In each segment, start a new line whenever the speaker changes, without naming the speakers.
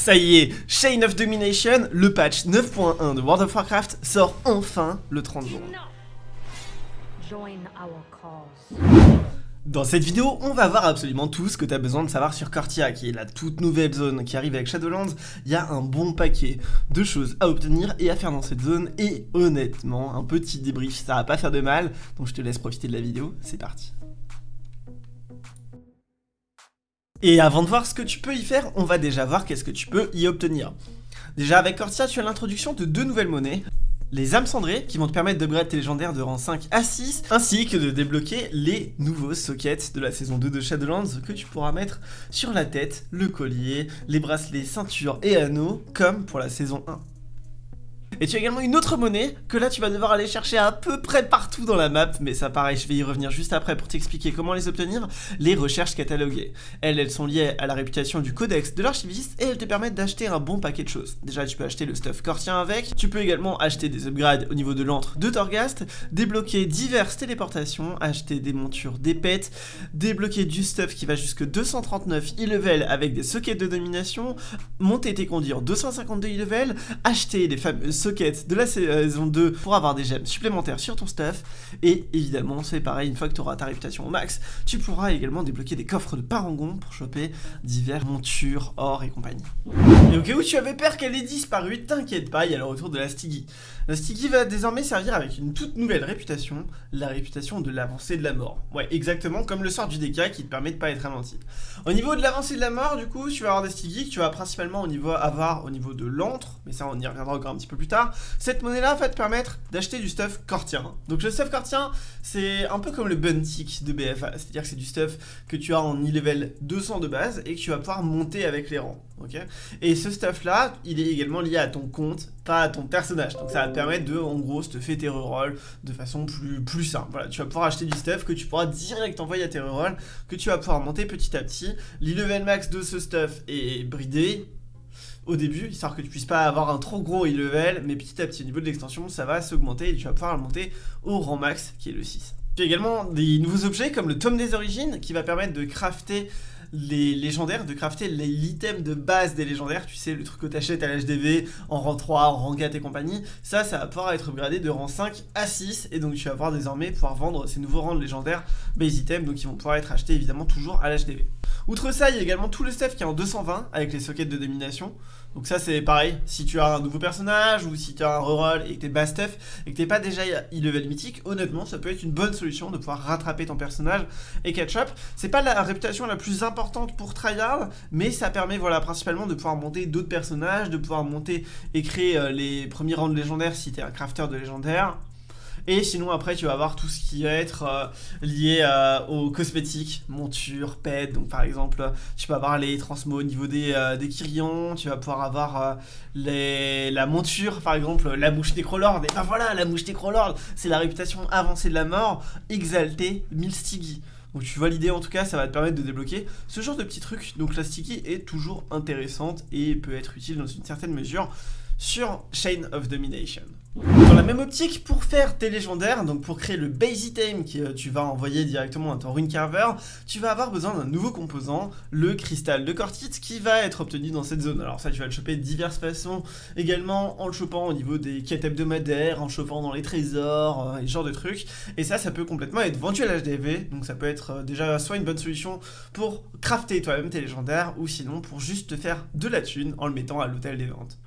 Ça y est, Chain of Domination, le patch 9.1 de World of Warcraft sort enfin le 30 juin. Dans cette vidéo, on va voir absolument tout ce que tu as besoin de savoir sur Cortia, qui est la toute nouvelle zone qui arrive avec Shadowlands. Il y a un bon paquet de choses à obtenir et à faire dans cette zone, et honnêtement, un petit débrief, ça va pas faire de mal, donc je te laisse profiter de la vidéo, c'est parti. Et avant de voir ce que tu peux y faire, on va déjà voir qu'est-ce que tu peux y obtenir. Déjà avec Cortia, tu as l'introduction de deux nouvelles monnaies, les âmes cendrées qui vont te permettre d'upgrade tes légendaires de rang 5 à 6 ainsi que de débloquer les nouveaux sockets de la saison 2 de Shadowlands que tu pourras mettre sur la tête, le collier, les bracelets, ceintures et anneaux comme pour la saison 1. Et tu as également une autre monnaie que là tu vas devoir aller chercher à peu près partout dans la map, mais ça pareil, je vais y revenir juste après pour t'expliquer comment les obtenir, les recherches cataloguées. Elles, elles sont liées à la réputation du codex de l'archiviste et elles te permettent d'acheter un bon paquet de choses. Déjà tu peux acheter le stuff cortien avec, tu peux également acheter des upgrades au niveau de l'antre de Torghast, débloquer diverses téléportations, acheter des montures, des pets, débloquer du stuff qui va jusque 239 e-level avec des sockets de domination, monter tes conduire 252 e-level, acheter les fameux de la saison 2 pour avoir des gemmes supplémentaires sur ton stuff. Et évidemment, c'est pareil, une fois que tu auras ta réputation au max, tu pourras également débloquer des coffres de parangon pour choper divers montures, or et compagnie. Et au cas où tu avais peur qu'elle ait disparu, t'inquiète pas, il y a le retour de la Stiggy. La Stiggy va désormais servir avec une toute nouvelle réputation, la réputation de l'avancée de la mort. Ouais, exactement comme le sort du DK qui te permet de pas être ralenti. Au niveau de l'avancée de la mort, du coup, tu vas avoir des Stiggy que tu vas principalement au niveau avoir au niveau de l'antre, mais ça on y reviendra encore un petit peu plus tard cette monnaie-là va te permettre d'acheter du stuff cortien. Donc le stuff cortien, c'est un peu comme le buntick de BFA, c'est-à-dire que c'est du stuff que tu as en e-level 200 de base et que tu vas pouvoir monter avec les rangs. et ce stuff-là, il est également lié à ton compte, pas à ton personnage. Donc ça va te permettre de, en gros, te faire tes rerolls de façon plus, plus simple. Voilà, tu vas pouvoir acheter du stuff que tu pourras direct envoyer à tes rerolls, que tu vas pouvoir monter petit à petit. L'e-level max de ce stuff est bridé, au début, histoire que tu puisses pas avoir un trop gros e-level, mais petit à petit, au niveau de l'extension, ça va s'augmenter et tu vas pouvoir le monter au rang max, qui est le 6. Tu as également des nouveaux objets comme le tome des origines, qui va permettre de crafter les légendaires, de crafter l'item de base des légendaires, tu sais, le truc que t'achètes à l'HDV, en rang 3, en rang 4 et compagnie, ça, ça va pouvoir être upgradé de rang 5 à 6, et donc tu vas pouvoir désormais pouvoir vendre ces nouveaux rangs de légendaires base items, donc ils vont pouvoir être achetés évidemment toujours à l'HDV. Outre ça, il y a également tout le stuff qui est en 220 avec les sockets de domination. Donc ça c'est pareil, si tu as un nouveau personnage ou si tu as un reroll et que t'es bas stuff et que t'es pas déjà e-level mythique, honnêtement ça peut être une bonne solution de pouvoir rattraper ton personnage et catch up. C'est pas la réputation la plus importante pour tryhard, mais ça permet voilà principalement de pouvoir monter d'autres personnages, de pouvoir monter et créer euh, les premiers rangs de légendaires si t'es un crafter de légendaires, et sinon après tu vas avoir tout ce qui va être euh, lié euh, aux cosmétiques, montures, pets. Donc par exemple tu peux avoir les transmos au niveau des, euh, des tu vas pouvoir avoir les, la monture par exemple la mouche Necrolord. Et ben voilà la mouche Necrolord c'est la réputation avancée de la mort, exaltée, Milstigi. Donc tu vois l'idée en tout cas, ça va te permettre de débloquer ce genre de petits trucs. Donc la sticky est toujours intéressante et peut être utile dans une certaine mesure sur Chain of Domination. Dans la même optique, pour faire tes légendaires, donc pour créer le base item que euh, tu vas envoyer directement à ton rune carver, tu vas avoir besoin d'un nouveau composant, le cristal de Cortite, qui va être obtenu dans cette zone. Alors ça, tu vas le choper de diverses façons, également en le chopant au niveau des quêtes hebdomadaires, en chopant dans les trésors, euh, et ce genre de trucs. Et ça, ça peut complètement être vendu à l'HDV, donc ça peut être euh, déjà soit une bonne solution pour crafter toi-même tes légendaires, ou sinon pour juste te faire de la thune en le mettant à l'hôtel des ventes.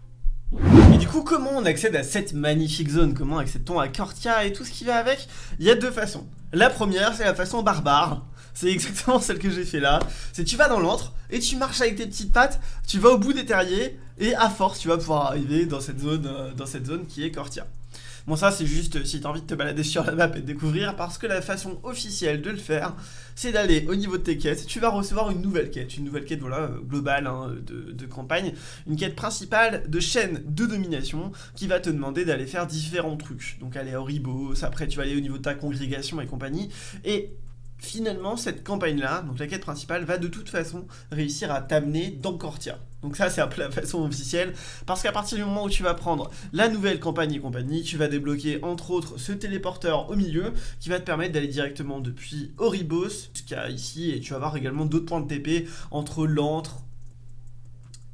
Et du coup, comment on accède à cette magnifique zone? Comment accède-t-on à Cortia et tout ce qui va avec? Il y a deux façons. La première, c'est la façon barbare. C'est exactement celle que j'ai fait là. C'est tu vas dans l'antre et tu marches avec tes petites pattes, tu vas au bout des terriers et à force, tu vas pouvoir arriver dans cette zone, euh, dans cette zone qui est Cortia. Bon ça c'est juste si t'as envie de te balader sur la map et de découvrir parce que la façon officielle de le faire c'est d'aller au niveau de tes quêtes, tu vas recevoir une nouvelle quête, une nouvelle quête voilà globale hein, de, campagne, une quête principale de chaîne de domination qui va te demander d'aller faire différents trucs, donc aller à Oribos, après tu vas aller au niveau de ta congrégation et compagnie, et finalement cette campagne là, donc la quête principale, va de toute façon réussir à t'amener dans Cortia. Donc ça c'est un peu la façon officielle, parce qu'à partir du moment où tu vas prendre la nouvelle campagne et compagnie, tu vas débloquer entre autres ce téléporteur au milieu, qui va te permettre d'aller directement depuis Oribos jusqu'à ici, et tu vas avoir également d'autres points de TP entre l'antre,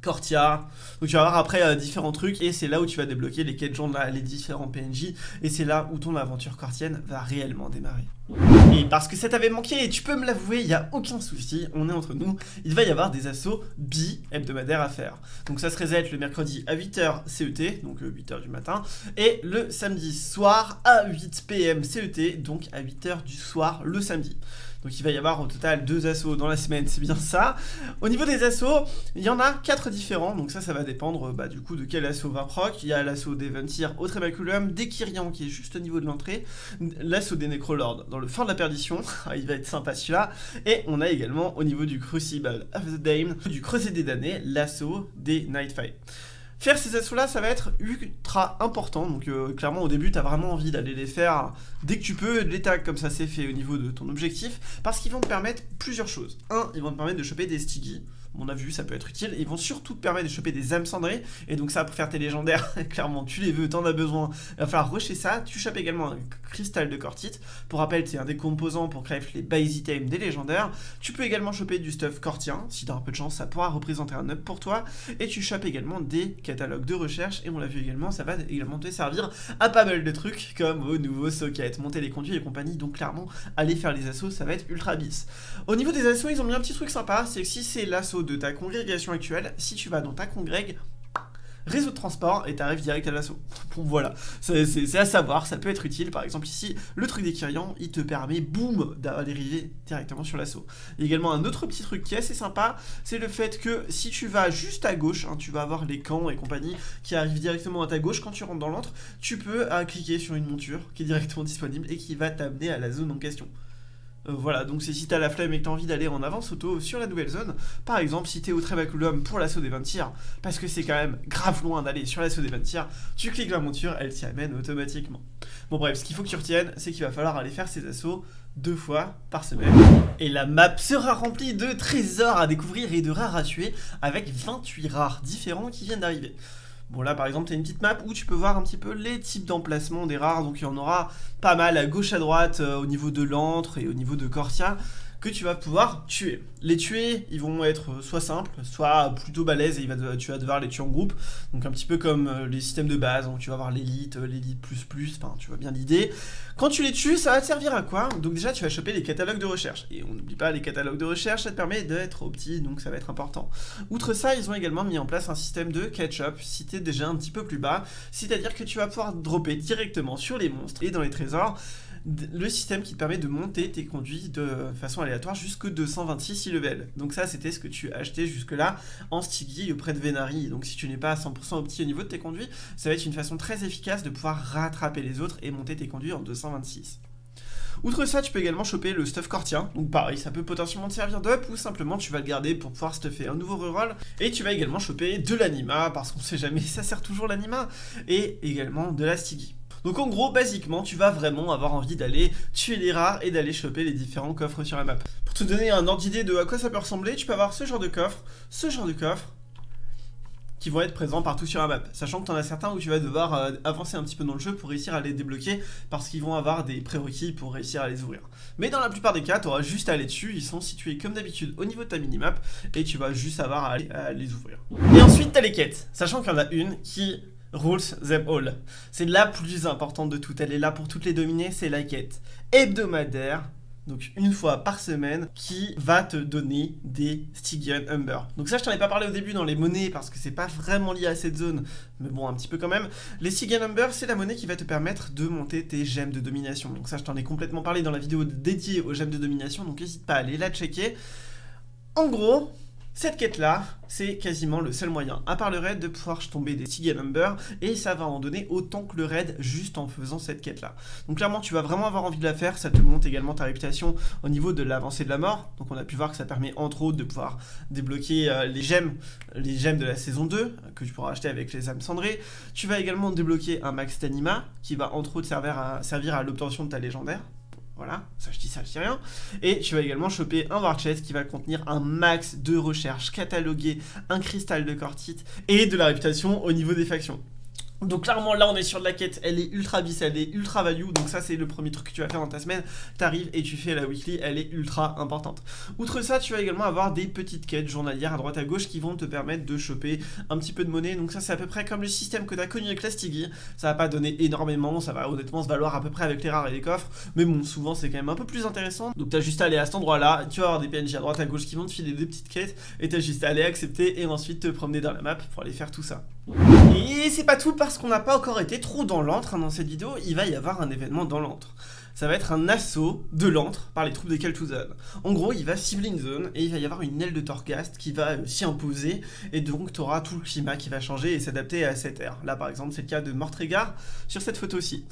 Cortia. Donc tu vas avoir après euh, différents trucs et c'est là où tu vas débloquer les quêtes gens, les différents PNJ et c'est là où ton aventure cortienne va réellement démarrer. Et parce que ça t'avait manqué et tu peux me l'avouer, il n'y a aucun souci, on est entre nous, il va y avoir des assauts bi-hebdomadaires à faire. Donc ça se reset le mercredi à 8h CET, donc 8h euh, du matin, et le samedi soir à 8 PM CET, donc à 8h du soir le samedi. Donc il va y avoir au total deux assauts dans la semaine, c'est bien ça. Au niveau des assauts, il y en a quatre différents, donc ça, ça va dépendre bah, du coup de quel assaut va proc. Il y a l'assaut des Ventir au Trébaculum, des Kyrian qui est juste au niveau de l'entrée, l'assaut des Necrolords dans le fin de la perdition, ah, il va être sympa celui-là, et on a également au niveau du Crucible of the Dame, du Creuset des damnés, l'assaut des Nightfight. Faire ces assauts-là, ça va être ultra important. Donc euh, clairement, au début, tu as vraiment envie d'aller les faire dès que tu peux, les tags comme ça c'est fait au niveau de ton objectif, parce qu'ils vont te permettre plusieurs choses. Un, ils vont te permettre de choper des stiggy on a vu, ça peut être utile. Ils vont surtout te permettre de choper des âmes cendrées. Et donc ça, pour faire tes légendaires, clairement, tu les veux, t'en as besoin. Il va falloir rusher ça. Tu chopes également un cristal de cortite. Pour rappel, c'est un des composants pour créer les base items des légendaires. Tu peux également choper du stuff cortien. Si t'as un peu de chance, ça pourra représenter un up pour toi. Et tu chopes également des catalogues de recherche. Et on l'a vu également, ça va également te servir à pas mal de trucs comme au nouveau socket, monter les conduits et compagnie. Donc clairement, aller faire les assauts, ça va être ultra bis. Au niveau des assauts, ils ont mis un petit truc sympa. C'est que si c'est l'assaut de ta congrégation actuelle, si tu vas dans ta congrég, réseau de transport et tu arrives direct à l'assaut. Bon voilà, c'est à savoir, ça peut être utile. Par exemple ici, le truc des Kyrians, il te permet, boum, d'arriver directement sur l'assaut. Il également un autre petit truc qui est assez sympa, c'est le fait que si tu vas juste à gauche, hein, tu vas avoir les camps et compagnie qui arrivent directement à ta gauche, quand tu rentres dans l'antre, tu peux euh, cliquer sur une monture qui est directement disponible et qui va t'amener à la zone en question. Euh, voilà, donc c'est si t'as la flemme et que t'as envie d'aller en avance auto sur la nouvelle zone, par exemple si t'es au Trébaculum pour l'assaut des 20 tirs, parce que c'est quand même grave loin d'aller sur l'assaut des 20 tirs, tu cliques la monture, elle t'y amène automatiquement. Bon bref, ce qu'il faut que tu retiennes, c'est qu'il va falloir aller faire ces assauts deux fois par semaine. Et la map sera remplie de trésors à découvrir et de rares à tuer, avec 28 rares différents qui viennent d'arriver. Bon là par exemple tu une petite map où tu peux voir un petit peu les types d'emplacements des rares, donc il y en aura pas mal à gauche à droite euh, au niveau de l'antre et au niveau de Corsia que tu vas pouvoir tuer. Les tuer, ils vont être soit simples, soit plutôt balèzes et tu vas devoir les tuer en groupe. Donc un petit peu comme euh, les systèmes de base, donc tu vas avoir l'élite, euh, l'élite plus plus, enfin tu vois bien l'idée. Quand tu les tues, ça va te servir à quoi? Donc déjà tu vas choper les catalogues de recherche. Et on n'oublie pas les catalogues de recherche, ça te permet d'être opti, donc ça va être important. Outre ça, ils ont également mis en place un système de catch-up, t'es déjà un petit peu plus bas, c'est-à-dire que tu vas pouvoir dropper directement sur les monstres et dans les trésors le système qui te permet de monter tes conduits de façon aléatoire jusqu'au 226 level. Donc ça, c'était ce que tu achetais jusque-là en Stiggy auprès de Venari. Donc si tu n'es pas à 100% opti au niveau de tes conduits, ça va être une façon très efficace de pouvoir rattraper les autres et monter tes conduits en 226. Outre ça, tu peux également choper le stuff cortien. Donc pareil, ça peut potentiellement te servir d'up ou simplement tu vas le garder pour pouvoir stuffer un nouveau reroll. Et tu vas également choper de l'anima parce qu'on sait jamais, ça sert toujours l'anima. Et également de la Stiggy. Donc en gros, basiquement, tu vas vraiment avoir envie d'aller tuer les rares et d'aller choper les différents coffres sur la map. Pour te donner un ordre d'idée de à quoi ça peut ressembler, tu peux avoir ce genre de coffre, ce genre de coffre, qui vont être présents partout sur la map. Sachant que tu en as certains où tu vas devoir euh, avancer un petit peu dans le jeu pour réussir à les débloquer parce qu'ils vont avoir des prérequis pour réussir à les ouvrir. Mais dans la plupart des cas, tu auras juste à aller dessus, ils sont situés comme d'habitude au niveau de ta minimap et tu vas juste avoir à aller les ouvrir. Et ensuite, tu as les quêtes, sachant qu'il y en a une qui Rules them all. C'est la plus importante de toutes. Elle est là pour toutes les dominer. C'est la quête hebdomadaire. Donc une fois par semaine, qui va te donner des Stygian Humber. Donc ça, je t'en ai pas parlé au début dans les monnaies parce que c'est pas vraiment lié à cette zone, mais bon, un petit peu quand même. Les Stygian Humber, c'est la monnaie qui va te permettre de monter tes gemmes de domination. Donc ça, je t'en ai complètement parlé dans la vidéo dédiée aux gemmes de domination, donc n'hésite pas à aller la checker. En gros, cette quête-là, c'est quasiment le seul moyen, à part le raid, de pouvoir tomber des Siga Number, et ça va en donner autant que le raid juste en faisant cette quête-là. Donc clairement, tu vas vraiment avoir envie de la faire, ça te monte également ta réputation au niveau de l'avancée de la mort, donc on a pu voir que ça permet entre autres de pouvoir débloquer euh, les gemmes, les gemmes de la saison 2, que tu pourras acheter avec les âmes cendrées. Tu vas également débloquer un max d'anima, qui va entre autres servir à, servir à l'obtention de ta légendaire, voilà, ça je dis ça, je dis rien. Et tu vas également choper un war chest qui va contenir un max de recherche catalogué, un cristal de cortite et de la réputation au niveau des factions. Donc clairement là on est sur de la quête, elle est ultra bis, elle est ultra value, donc ça c'est le premier truc que tu vas faire dans ta semaine, t'arrives et tu fais la weekly, elle est ultra importante. Outre ça tu vas également avoir des petites quêtes journalières à droite à gauche qui vont te permettre de choper un petit peu de monnaie, donc ça c'est à peu près comme le système que tu as connu avec la Stiggy, ça va pas donner énormément, ça va honnêtement se valoir à peu près avec les rares et les coffres, mais bon souvent c'est quand même un peu plus intéressant, donc t'as juste à aller à cet endroit là, tu vas avoir des PNJ à droite à gauche qui vont te filer des petites quêtes, et t'as juste à aller accepter et ensuite te promener dans la map pour aller faire tout ça. Et c'est pas tout parce qu'on n'a pas encore été trop dans l'antre hein, dans cette vidéo, il va y avoir un événement dans l'antre. Ça va être un assaut de l'antre par les troupes de Kel'Thuzad. En gros, il va cibler une zone et il va y avoir une aile de Torghast qui va euh, s'y imposer et donc tu auras tout le climat qui va changer et s'adapter à cette ère. Là par exemple, c'est le cas de Mortregar sur cette photo-ci.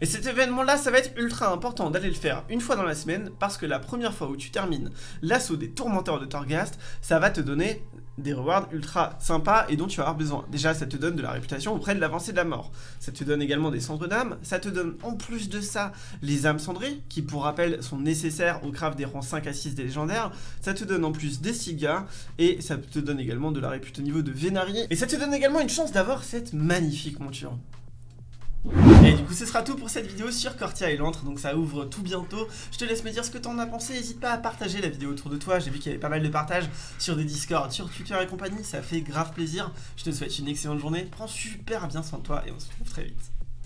Et cet événement-là, ça va être ultra important d'aller le faire une fois dans la semaine parce que la première fois où tu termines l'assaut des tourmenteurs de Torghast, ça va te donner des rewards ultra sympas et dont tu vas avoir besoin. Déjà, ça te donne de la réputation auprès de l'avancée de la mort. Ça te donne également des cendres d'âme. Ça te donne en plus de ça les âmes cendrées, qui pour rappel sont nécessaires au craft des rangs 5 à 6 des légendaires. Ça te donne en plus des cigares et ça te donne également de la réputation au niveau de Vénari. Et ça te donne également une chance d'avoir cette magnifique monture. Et du coup ce sera tout pour cette vidéo sur Cortia et l'antre, donc ça ouvre tout bientôt. Je te laisse me dire ce que t'en as pensé, n'hésite pas à partager la vidéo autour de toi, j'ai vu qu'il y avait pas mal de partages sur des Discord, sur Twitter et compagnie, ça fait grave plaisir. Je te souhaite une excellente journée, prends super bien soin de toi et on se retrouve très vite.